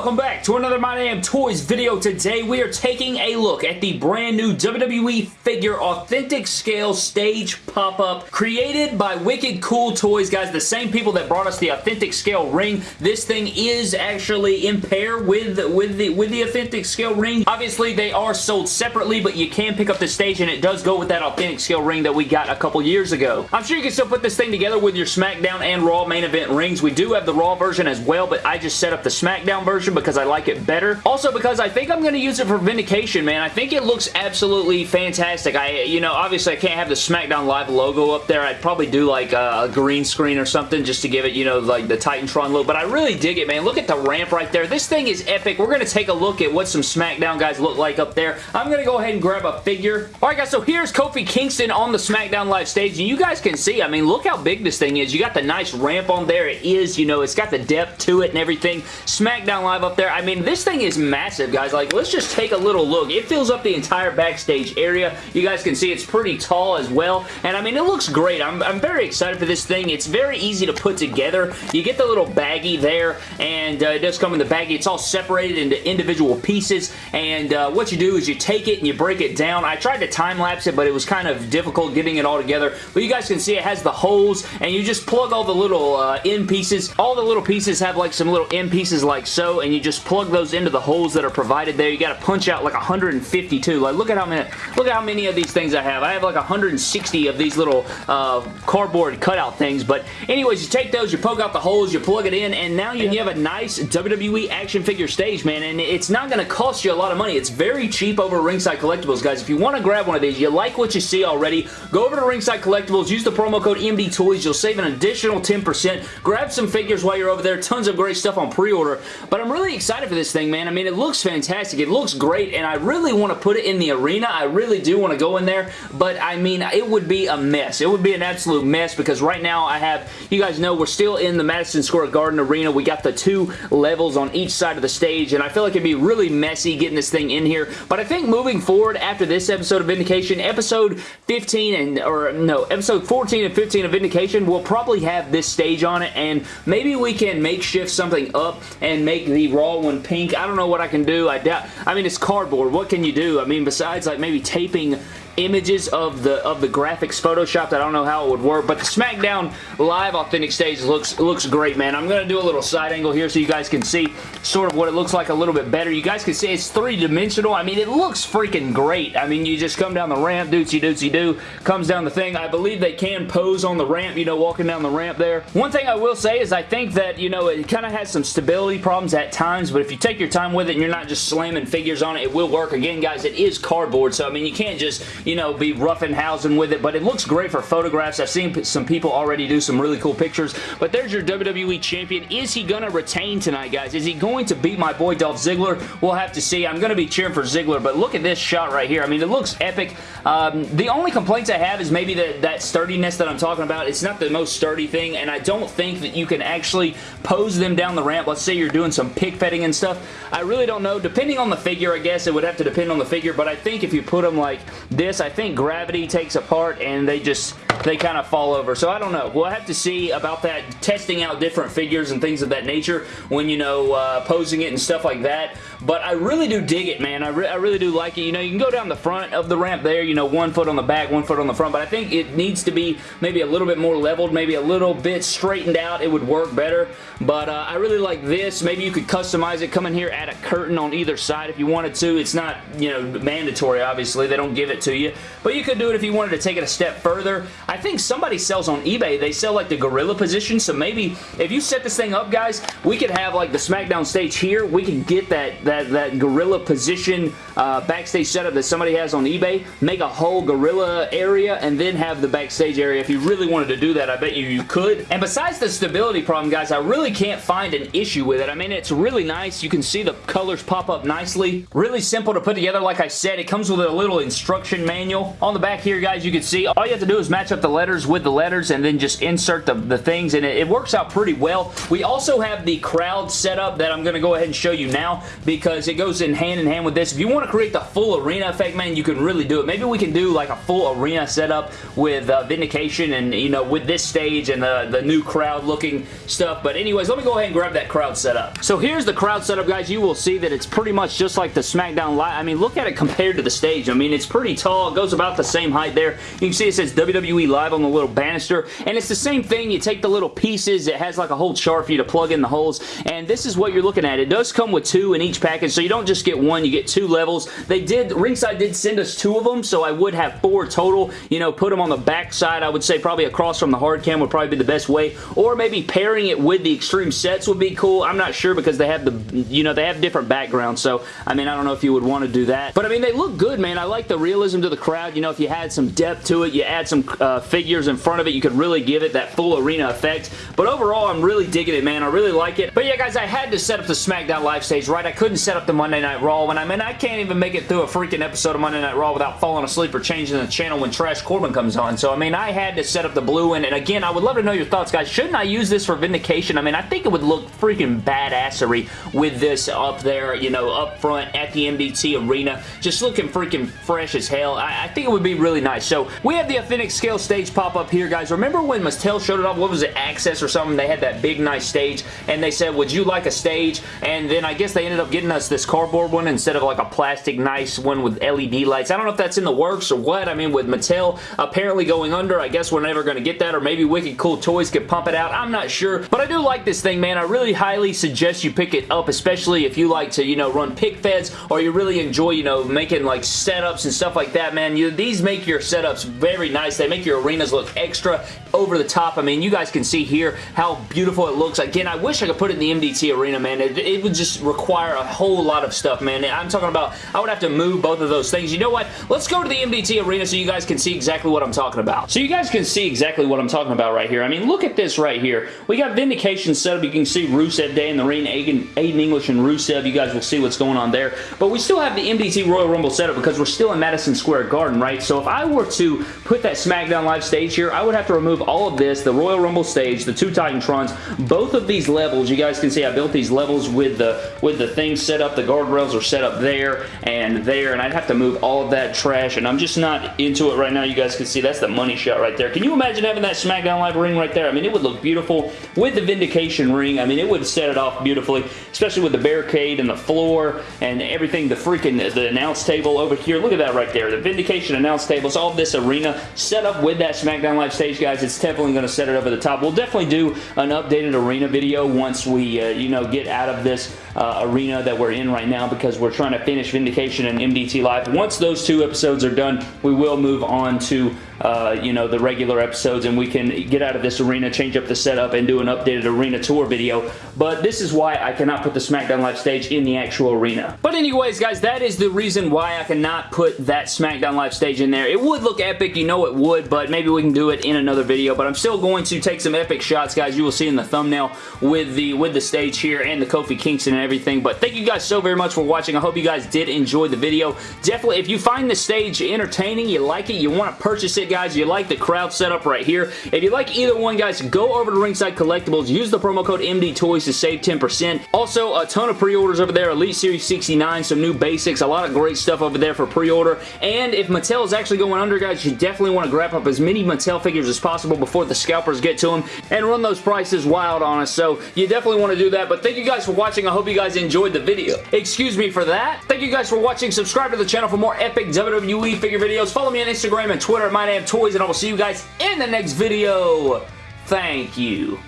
welcome back to another My Damn Toys video. Today we are taking a look at the brand new WWE figure authentic scale stage pop-up created by Wicked Cool Toys. Guys, the same people that brought us the authentic scale ring. This thing is actually in pair with, with, the, with the authentic scale ring. Obviously, they are sold separately, but you can pick up the stage and it does go with that authentic scale ring that we got a couple years ago. I'm sure you can still put this thing together with your SmackDown and Raw main event rings. We do have the Raw version as well, but I just set up the SmackDown version because I like it better. Also because I think I'm going to use it for Vindication, man. I think it looks absolutely fantastic. I, you know, obviously I can't have the SmackDown Live logo up there. I'd probably do like a, a green screen or something just to give it, you know, like the Titantron look, but I really dig it, man. Look at the ramp right there. This thing is epic. We're going to take a look at what some SmackDown guys look like up there. I'm going to go ahead and grab a figure. Alright guys, so here's Kofi Kingston on the SmackDown Live stage, and you guys can see, I mean, look how big this thing is. You got the nice ramp on there. It is, you know, it's got the depth to it and everything. SmackDown Live up there. I mean, this thing is massive, guys. Like, let's just take a little look. It fills up the entire backstage area. You guys can see it's pretty tall as well, and I mean, it looks great. I'm, I'm very excited for this thing. It's very easy to put together. You get the little baggie there, and uh, it does come in the baggie. It's all separated into individual pieces, and uh, what you do is you take it and you break it down. I tried to time-lapse it, but it was kind of difficult getting it all together, but you guys can see it has the holes, and you just plug all the little uh, end pieces. All the little pieces have like some little end pieces like so, and you just plug those into the holes that are provided there. You got to punch out like 152. Like, look at how many, look at how many of these things I have. I have like 160 of these little uh, cardboard cutout things, but anyways, you take those, you poke out the holes, you plug it in, and now you have a nice WWE action figure stage, man, and it's not going to cost you a lot of money. It's very cheap over Ringside Collectibles, guys. If you want to grab one of these, you like what you see already, go over to Ringside Collectibles, use the promo code MD Toys. You'll save an additional 10%. Grab some figures while you're over there. Tons of great stuff on pre-order, but I'm really excited for this thing, man. I mean, it looks fantastic. It looks great, and I really want to put it in the arena. I really do want to go in there, but I mean, it would be a mess. It would be an absolute mess because right now I have, you guys know, we're still in the Madison Square Garden Arena. We got the two levels on each side of the stage, and I feel like it'd be really messy getting this thing in here, but I think moving forward after this episode of Vindication, episode 15 and, or no, episode 14 and 15 of Vindication, we'll probably have this stage on it, and maybe we can makeshift something up and make the Raw one pink. I don't know what I can do. I doubt, I mean, it's cardboard. What can you do? I mean, besides like maybe taping images of the of the graphics photoshopped. I don't know how it would work, but the SmackDown Live Authentic Stage looks looks great, man. I'm going to do a little side angle here so you guys can see sort of what it looks like a little bit better. You guys can see it's three-dimensional. I mean, it looks freaking great. I mean, you just come down the ramp, dootsy dootsy doo, comes down the thing. I believe they can pose on the ramp, you know, walking down the ramp there. One thing I will say is I think that, you know, it kind of has some stability problems at times, but if you take your time with it and you're not just slamming figures on it, it will work. Again, guys, it is cardboard, so I mean, you can't just, you know, be rough and housing with it, but it looks great for photographs. I've seen some people already do some really cool pictures, but there's your WWE Champion. Is he going to retain tonight, guys? Is he going to beat my boy Dolph Ziggler? We'll have to see. I'm going to be cheering for Ziggler, but look at this shot right here. I mean, it looks epic. Um, the only complaints I have is maybe the, that sturdiness that I'm talking about. It's not the most sturdy thing, and I don't think that you can actually pose them down the ramp. Let's say you're doing some pig petting and stuff. I really don't know. Depending on the figure, I guess it would have to depend on the figure, but I think if you put them like this, I think gravity takes a part and they just they kind of fall over. So I don't know. We'll have to see about that, testing out different figures and things of that nature when, you know, uh, posing it and stuff like that. But I really do dig it, man. I, re I really do like it. You know, you can go down the front of the ramp there, you know, one foot on the back, one foot on the front, but I think it needs to be maybe a little bit more leveled, maybe a little bit straightened out. It would work better, but uh, I really like this. Maybe you could customize it, come in here, add a curtain on either side if you wanted to. It's not, you know, mandatory, obviously. They don't give it to you, but you could do it if you wanted to take it a step further. I think somebody sells on eBay. They sell like the gorilla position, so maybe if you set this thing up, guys, we could have like the SmackDown stage here. We could get that, that, that gorilla position uh, backstage setup that somebody has on eBay, make a whole gorilla area, and then have the backstage area. If you really wanted to do that, I bet you you could. And besides the stability problem, guys, I really can't find an issue with it. I mean, it's really nice. You can see the colors pop up nicely. Really simple to put together. Like I said, it comes with a little instruction manual. On the back here, guys, you can see all you have to do is match up insert the letters with the letters and then just insert the, the things and it, it works out pretty well. We also have the crowd setup that I'm going to go ahead and show you now because it goes in hand in hand with this. If you want to create the full arena effect, man, you can really do it. Maybe we can do like a full arena setup with uh, Vindication and, you know, with this stage and the, the new crowd looking stuff. But anyways, let me go ahead and grab that crowd setup. So here's the crowd setup, guys. You will see that it's pretty much just like the SmackDown Live. I mean, look at it compared to the stage. I mean, it's pretty tall. It goes about the same height there. You can see it says WWE Live on the little banister. And it's the same thing. You take the little pieces. It has like a whole chart for you to plug in the holes. And this is what you're looking at. It does come with two in each package. So you don't just get one. You get two levels. They did, Ringside did send us two of them. So I would have four total. You know, put them on the back side. I would say probably across from the hard cam would probably be the best way. Or maybe pairing it with the extreme sets would be cool. I'm not sure because they have the, you know, they have different backgrounds. So, I mean, I don't know if you would want to do that. But, I mean, they look good, man. I like the realism to the crowd. You know, if you had some depth to it, you add some uh, figures in front of it, you could really give it that full arena effect. But overall, I'm really digging it, man. I really like it. But yeah, guys, I had to set up the SmackDown live stage, right? I couldn't set up the Monday Night Raw. When I mean, I can't even make it through a freaking episode of Monday Night Raw without falling asleep or changing the channel when Trash Corbin comes on. So, I mean, I had to set up the blue one. And again, I would love to know your thoughts, guys. Shouldn't I use this for Vindication? I mean, I think it would look freaking badassery with this up there, you know, up front at the MDT Arena. Just looking freaking fresh as hell. I, I think it would be really nice. So, we have the Authentic Scale stage pop up here, guys. Remember when Mattel showed it off? What was it? Axxess or something? They had that big, nice stage, and they said, would you like a stage? And then I guess they ended up getting us this cardboard one instead of like a plastic nice one with LED lights. I don't know if that's in the works or what. I mean, with Mattel apparently going under, I guess we're never going to get that, or maybe Wicked Cool Toys could pump it out. I'm not sure, but I do like this thing, man. I really highly suggest you pick it up, especially if you like to, you know, run pic feds or you really enjoy, you know, making like setups and stuff like that, man. You, these make your setups very nice. They make your arenas look extra over the top. I mean, you guys can see here how beautiful it looks. Again, I wish I could put it in the MDT arena, man. It, it would just require a whole lot of stuff, man. I'm talking about, I would have to move both of those things. You know what? Let's go to the MDT arena so you guys can see exactly what I'm talking about. So you guys can see exactly what I'm talking about right here. I mean, look at this right here. We got Vindication set up. You can see Rusev Day in the ring, Aiden, Aiden English and Rusev. You guys will see what's going on there. But we still have the MDT Royal Rumble setup because we're still in Madison Square Garden, right? So if I were to put that SmackDown Live stage here, I would have to remove all of this, the Royal Rumble stage, the two Titantrons, both of these levels. You guys can see I built these levels with the with the things set up. The guardrails are set up there and there, and I'd have to move all of that trash, and I'm just not into it right now. You guys can see that's the money shot right there. Can you imagine having that SmackDown Live ring right there? I mean, it would look beautiful with the Vindication ring. I mean, it would set it off beautifully, especially with the barricade and the floor and everything, the freaking the announce table over here. Look at that right there. The Vindication announce table. tables, all this arena set up with that SmackDown Live stage, guys. It's definitely going to set it over the top. We'll definitely do an updated arena video once we, uh, you know, get out of this uh, arena that we're in right now because we're trying to finish Vindication and MDT Live. Once those two episodes are done, we will move on to uh, you know, the regular episodes and we can get out of this arena, change up the setup, and do an updated arena tour video. But this is why I cannot put the SmackDown Live stage in the actual arena. But anyways, guys, that is the reason why I cannot put that SmackDown Live stage in there. It would look epic, you know it would, but maybe we can do it in another video. But I'm still going to take some epic shots, guys. You will see in the thumbnail with the with the stage here and the Kofi Kingston and everything. But thank you guys so very much for watching. I hope you guys did enjoy the video. Definitely, if you find the stage entertaining, you like it, you want to purchase it, guys, you like the crowd setup right here. If you like either one, guys, go over to Ringside Collectibles. Use the promo code MDTOYS to save 10%. Also, a ton of pre-orders over there. Elite Series 69, some new basics, a lot of great stuff over there for pre-order. And if Mattel is actually going under, guys, you definitely want to grab up as many Mattel figures as possible before the scalpers get to them and run those prices wild on us. So you definitely want to do that. But thank you guys for watching. I hope you guys enjoyed the video. Excuse me for that. Thank you guys for watching. Subscribe to the channel for more epic WWE figure videos. Follow me on Instagram and Twitter at MyDamnToys, and I will see you guys in the next video. Thank you.